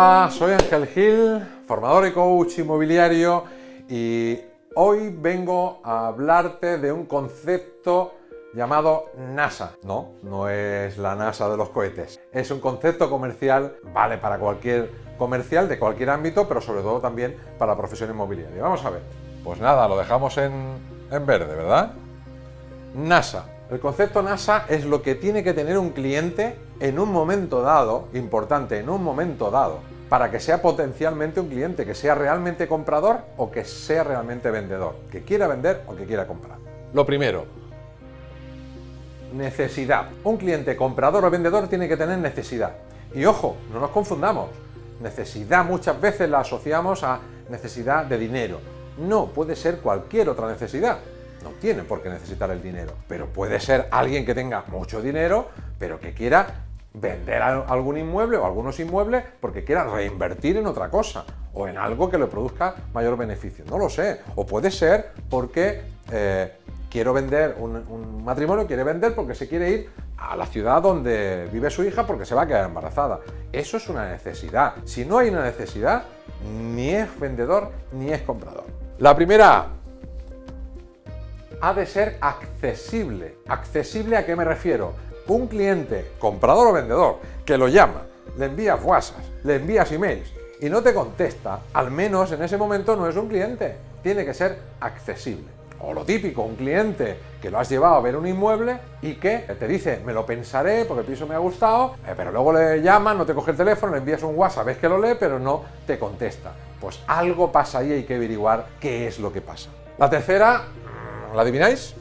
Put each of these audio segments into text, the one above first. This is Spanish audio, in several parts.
Hola, soy Ángel Gil, formador y coach inmobiliario y hoy vengo a hablarte de un concepto llamado NASA. No, no es la NASA de los cohetes. Es un concepto comercial, vale para cualquier comercial de cualquier ámbito, pero sobre todo también para la profesión inmobiliaria. Vamos a ver. Pues nada, lo dejamos en, en verde, ¿verdad? NASA. El concepto NASA es lo que tiene que tener un cliente en un momento dado, importante, en un momento dado, para que sea potencialmente un cliente, que sea realmente comprador o que sea realmente vendedor, que quiera vender o que quiera comprar. Lo primero, necesidad. Un cliente comprador o vendedor tiene que tener necesidad. Y ojo, no nos confundamos. Necesidad muchas veces la asociamos a necesidad de dinero. No, puede ser cualquier otra necesidad no tiene por qué necesitar el dinero, pero puede ser alguien que tenga mucho dinero, pero que quiera vender algún inmueble o algunos inmuebles porque quiera reinvertir en otra cosa o en algo que le produzca mayor beneficio. No lo sé. O puede ser porque eh, quiero vender un, un, matrimonio, quiere vender porque se quiere ir a la ciudad donde vive su hija porque se va a quedar embarazada. Eso es una necesidad. Si no hay una necesidad, ni es vendedor ni es comprador. La primera ha de ser accesible. ¿Accesible a qué me refiero? Un cliente, comprador o vendedor, que lo llama, le envías WhatsApp, le envías emails y no te contesta, al menos en ese momento no es un cliente. Tiene que ser accesible. O lo típico, un cliente que lo has llevado a ver un inmueble y que te dice, me lo pensaré porque el piso me ha gustado, eh, pero luego le llaman, no te coge el teléfono, le envías un WhatsApp, ves que lo lee, pero no te contesta. Pues algo pasa ahí, hay que averiguar qué es lo que pasa. La tercera, ¿La adivináis?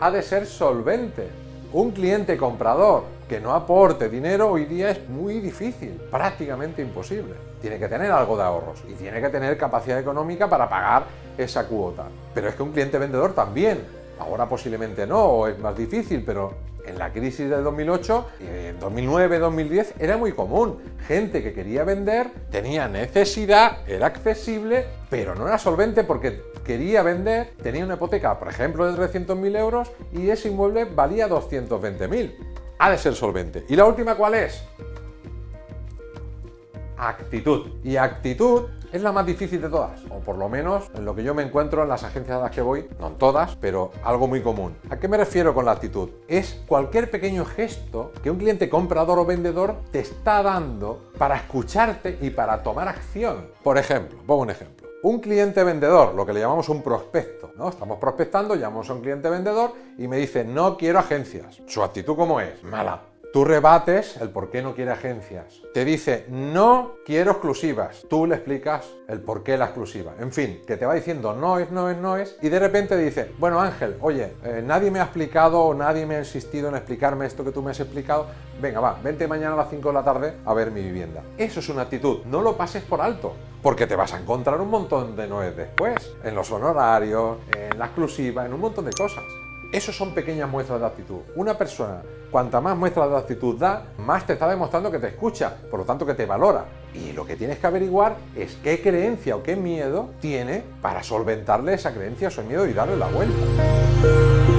Ha de ser solvente. Un cliente comprador que no aporte dinero hoy día es muy difícil, prácticamente imposible. Tiene que tener algo de ahorros y tiene que tener capacidad económica para pagar esa cuota. Pero es que un cliente vendedor también. Ahora posiblemente no, es más difícil, pero en la crisis del 2008, en 2009, 2010, era muy común. Gente que quería vender, tenía necesidad, era accesible, pero no era solvente porque quería vender, tenía una hipoteca, por ejemplo, de 300.000 euros y ese inmueble valía 220.000. Ha de ser solvente. ¿Y la última cuál es? Actitud. Y actitud es la más difícil de todas, o por lo menos en lo que yo me encuentro en las agencias a las que voy, no en todas, pero algo muy común. ¿A qué me refiero con la actitud? Es cualquier pequeño gesto que un cliente comprador o vendedor te está dando para escucharte y para tomar acción. Por ejemplo, pongo un ejemplo. Un cliente vendedor, lo que le llamamos un prospecto, ¿no? Estamos prospectando, llamamos a un cliente vendedor y me dice, no quiero agencias. ¿Su actitud cómo es? Mala Tú rebates el por qué no quiere agencias. Te dice, no quiero exclusivas. Tú le explicas el por qué la exclusiva. En fin, que te va diciendo no es, no es, no es. Y de repente dice, bueno Ángel, oye, eh, nadie me ha explicado o nadie me ha insistido en explicarme esto que tú me has explicado. Venga, va, vente mañana a las 5 de la tarde a ver mi vivienda. Eso es una actitud. No lo pases por alto. Porque te vas a encontrar un montón de noes después. En los honorarios, en la exclusiva, en un montón de cosas. Esos son pequeñas muestras de actitud. Una persona, cuanta más muestras de actitud da, más te está demostrando que te escucha, por lo tanto que te valora. Y lo que tienes que averiguar es qué creencia o qué miedo tiene para solventarle esa creencia o ese miedo y darle la vuelta.